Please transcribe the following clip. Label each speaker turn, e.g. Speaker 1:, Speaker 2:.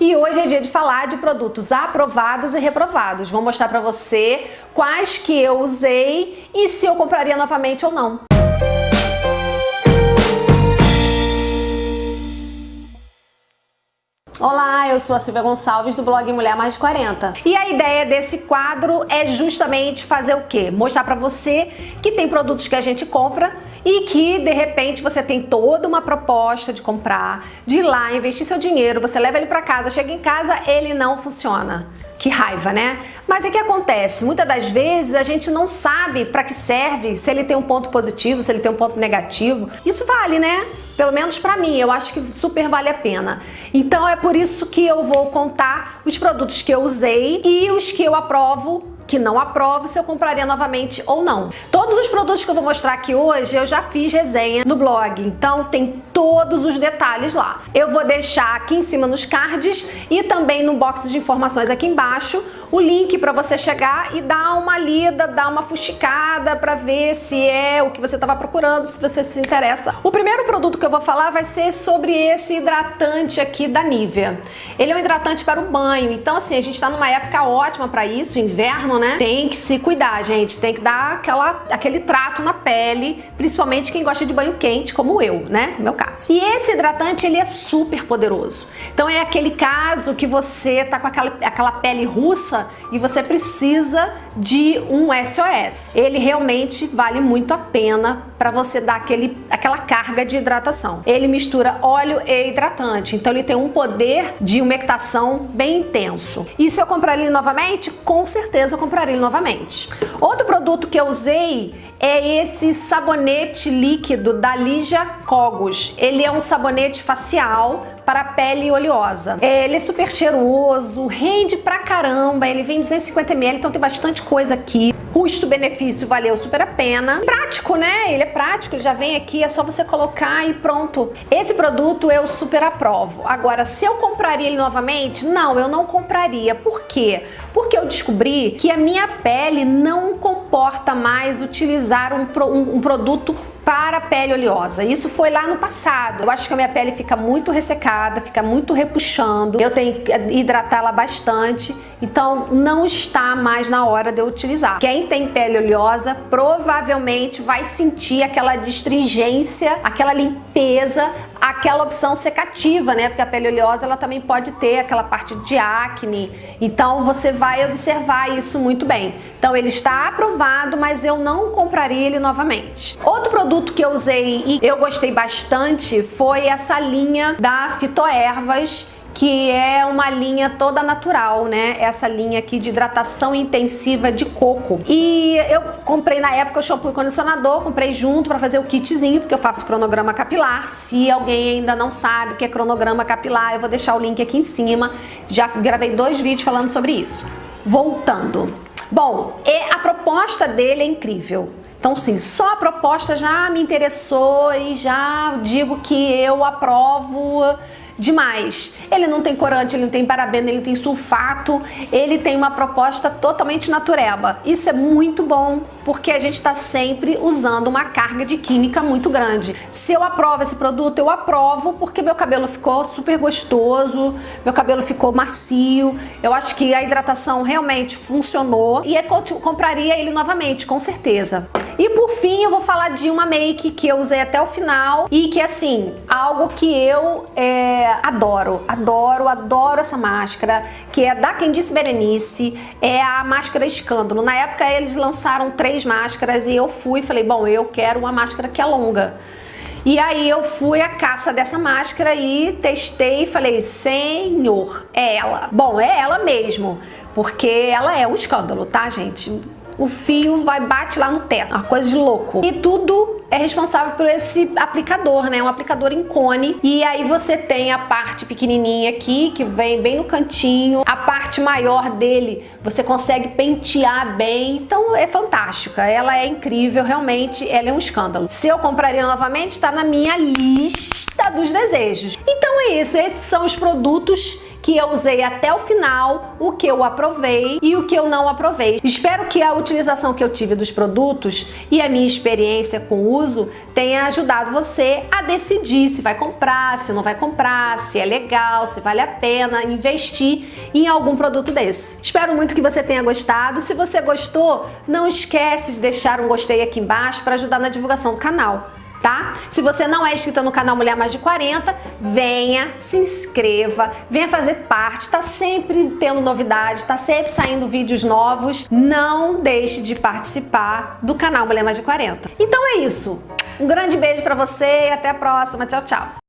Speaker 1: E hoje é dia de falar de produtos aprovados e reprovados. Vou mostrar para você quais que eu usei e se eu compraria novamente ou não. Olá, eu sou a Silvia Gonçalves do blog Mulher Mais de 40. E a ideia desse quadro é justamente fazer o quê? Mostrar para você que tem produtos que a gente compra e que de repente você tem toda uma proposta de comprar, de ir lá investir seu dinheiro, você leva ele para casa, chega em casa, ele não funciona. Que raiva, né? Mas o que acontece? Muitas das vezes a gente não sabe para que serve, se ele tem um ponto positivo, se ele tem um ponto negativo. Isso vale, né? Pelo menos para mim, eu acho que super vale a pena. Então é por isso que eu vou contar os produtos que eu usei e os que eu aprovo que não aprovo se eu compraria novamente ou não. Todos os produtos que eu vou mostrar aqui hoje eu já fiz resenha no blog, então tem todos os detalhes lá. Eu vou deixar aqui em cima nos cards e também no box de informações aqui embaixo o link para você chegar e dar uma lida, dar uma fuxicada para ver se é o que você estava procurando, se você se interessa. O primeiro produto que eu vou falar vai ser sobre esse hidratante aqui da Nivea. Ele é um hidratante para o banho, então assim, a gente está numa época ótima para isso, inverno, né? Tem que se cuidar, gente, tem que dar aquela, aquele trato na pele, principalmente quem gosta de banho quente, como eu, né? No meu caso. E esse hidratante, ele é super poderoso. Então é aquele caso que você tá com aquela, aquela pele russa e você precisa de um SOS. Ele realmente vale muito a pena para você dar aquele, aquela carga de hidratação. Ele mistura óleo e hidratante, então ele tem um poder de umectação bem intenso. E se eu comprar ele novamente? Com certeza eu compraria ele novamente. Outro produto que eu usei é esse sabonete líquido da Ligia Cogos. Ele é um sabonete facial para pele oleosa. Ele é super cheiroso, rende pra caramba, ele vem 250ml, então tem bastante coisa aqui. Custo-benefício valeu super a pena. Prático, né? Ele é prático, ele já vem aqui, é só você colocar e pronto. Esse produto eu super aprovo. Agora, se eu compraria ele novamente? Não, eu não compraria. Por quê? Porque eu descobri que a minha pele não comporta mais utilizar um, um, um produto para a pele oleosa. Isso foi lá no passado. Eu acho que a minha pele fica muito ressecada, fica muito repuxando. Eu tenho que hidratá-la bastante, então não está mais na hora de eu utilizar. Quem tem pele oleosa provavelmente vai sentir aquela distringência, aquela limpeza aquela opção secativa, né? Porque a pele oleosa ela também pode ter aquela parte de acne. Então você vai observar isso muito bem. Então ele está aprovado, mas eu não compraria ele novamente. Outro produto que eu usei e eu gostei bastante foi essa linha da Fitoervas que é uma linha toda natural, né? Essa linha aqui de hidratação intensiva de coco. E eu comprei na época o shampoo e condicionador, comprei junto para fazer o kitzinho, porque eu faço cronograma capilar. Se alguém ainda não sabe o que é cronograma capilar, eu vou deixar o link aqui em cima. Já gravei dois vídeos falando sobre isso. Voltando. Bom, a proposta dele é incrível. Então, sim, só a proposta já me interessou e já digo que eu aprovo demais. Ele não tem corante, ele não tem parabeno, ele tem sulfato, ele tem uma proposta totalmente natureba. Isso é muito bom porque a gente está sempre usando uma carga de química muito grande. Se eu aprovo esse produto, eu aprovo porque meu cabelo ficou super gostoso, meu cabelo ficou macio, eu acho que a hidratação realmente funcionou e eu compraria ele novamente, com certeza. E por fim, eu vou falar de uma make que eu usei até o final e que, assim, algo que eu é, adoro, adoro, adoro essa máscara, que é da Disse Berenice, é a máscara Escândalo. Na época eles lançaram três máscaras e eu fui e falei, bom, eu quero uma máscara que é longa. E aí eu fui à caça dessa máscara e testei e falei, senhor, é ela. Bom, é ela mesmo, porque ela é um escândalo, tá, gente? O fio vai bate lá no teto, uma coisa de louco. E tudo é responsável por esse aplicador, né? Um aplicador em cone. E aí você tem a parte pequenininha aqui, que vem bem no cantinho. A parte maior dele, você consegue pentear bem. Então é fantástica. Ela é incrível, realmente. Ela é um escândalo. Se eu compraria novamente, está na minha lista dos desejos. Então é isso. Esses são os produtos que eu usei até o final, o que eu aprovei e o que eu não aprovei. Espero que a utilização que eu tive dos produtos e a minha experiência com o uso tenha ajudado você a decidir se vai comprar, se não vai comprar, se é legal, se vale a pena investir em algum produto desse. Espero muito que você tenha gostado. Se você gostou, não esquece de deixar um gostei aqui embaixo para ajudar na divulgação do canal tá? Se você não é inscrita no canal Mulher Mais de 40, venha, se inscreva, venha fazer parte, tá sempre tendo novidades, tá sempre saindo vídeos novos. Não deixe de participar do canal Mulher Mais de 40. Então é isso. Um grande beijo pra você e até a próxima. Tchau, tchau.